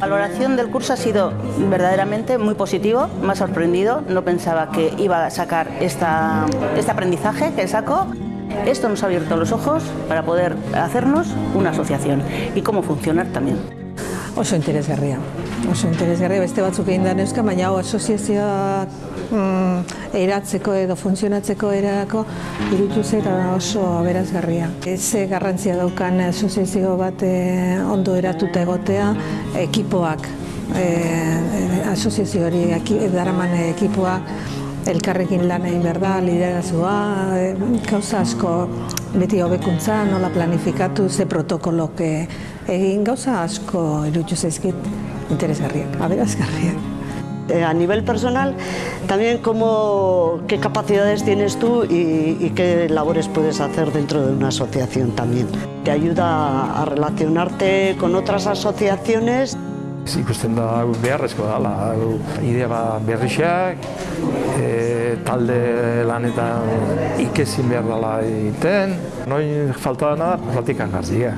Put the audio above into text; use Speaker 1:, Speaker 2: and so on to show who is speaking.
Speaker 1: La valoración del curso ha sido verdaderamente muy positivo, me ha sorprendido, no pensaba que iba a sacar este aprendizaje que sacó. Esto nos ha abierto los ojos para poder hacernos una asociación y cómo funcionar también.
Speaker 2: Oso interesgarria. Oso interesgarria beste batzuk egin da neuska, baina hau asoziazioa mm, eratzeko edo funtzionatzeko erako irutu eta oso aberazgarria. Ze garrantzia daukan asoziazio bat eh, ondo eratuta egotea, ekipoak, eh, asoziazio hori daraman ekipoak, elkarrekin lan egin behar da, liderazua, e, gauza asko beti hobekuntza, nola planifikatu, ze protokolok egin gauza asko irutxu zaizkit interesgarriak, aberazgarriak.
Speaker 3: Eh, a nivel personal, también cómo, qué capacidades tienes tú y, y, qué labores puedes hacer dentro de una asociación también. Te ayuda a relacionarte con otras asociaciones.
Speaker 4: Ikusten da hau beharrezko dela, idea ba berrixak, e, talde lanetan ikesin behar dela egiten. Noin falta dena, platikan garzia.